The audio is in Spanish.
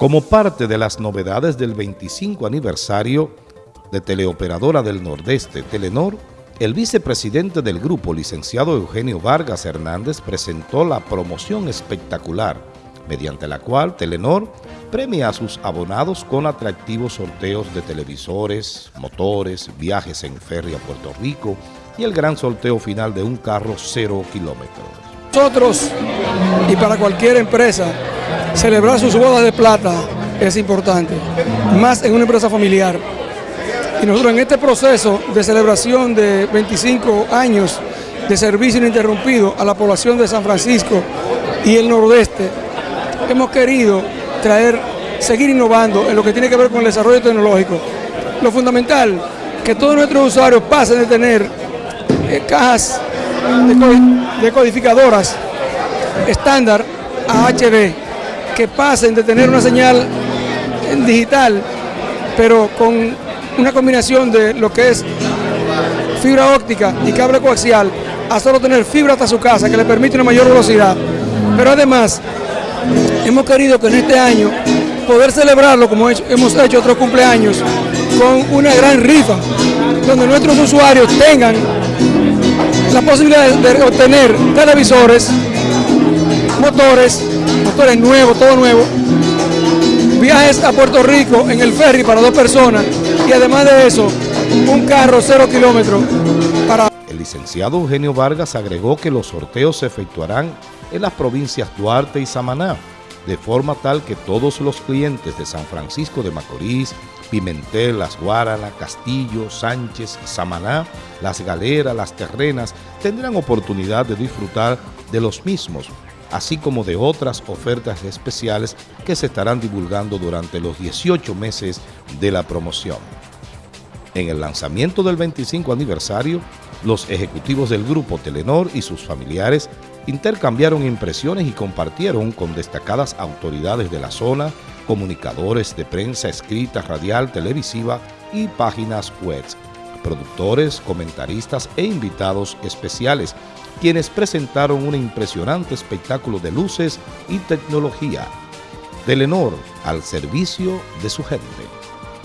Como parte de las novedades del 25 aniversario de Teleoperadora del Nordeste, Telenor, el vicepresidente del grupo, licenciado Eugenio Vargas Hernández, presentó la promoción espectacular, mediante la cual Telenor premia a sus abonados con atractivos sorteos de televisores, motores, viajes en ferry a Puerto Rico y el gran sorteo final de un carro cero kilómetros. Nosotros y para cualquier empresa celebrar sus bodas de plata es importante, más en una empresa familiar. Y nosotros en este proceso de celebración de 25 años de servicio ininterrumpido a la población de San Francisco y el nordeste, hemos querido traer, seguir innovando en lo que tiene que ver con el desarrollo tecnológico. Lo fundamental, que todos nuestros usuarios pasen de tener eh, cajas de codificadoras estándar a HD que pasen de tener una señal digital, pero con una combinación de lo que es fibra óptica y cable coaxial, a solo tener fibra hasta su casa, que le permite una mayor velocidad. Pero además, hemos querido que en este año poder celebrarlo como hemos hecho otros cumpleaños, con una gran rifa, donde nuestros usuarios tengan la posibilidad de obtener televisores, motores, motores nuevos, todo nuevo, viajes a Puerto Rico en el ferry para dos personas y además de eso, un carro cero kilómetros para... El licenciado Eugenio Vargas agregó que los sorteos se efectuarán en las provincias Duarte y Samaná, de forma tal que todos los clientes de San Francisco de Macorís, Pimentel, Las Guaranas, Castillo, Sánchez, Samaná, Las Galeras, Las Terrenas, tendrán oportunidad de disfrutar de los mismos así como de otras ofertas especiales que se estarán divulgando durante los 18 meses de la promoción. En el lanzamiento del 25 aniversario, los ejecutivos del grupo Telenor y sus familiares intercambiaron impresiones y compartieron con destacadas autoridades de la zona, comunicadores de prensa escrita, radial, televisiva y páginas web, productores, comentaristas e invitados especiales quienes presentaron un impresionante espectáculo de luces y tecnología. Telenor al servicio de su gente.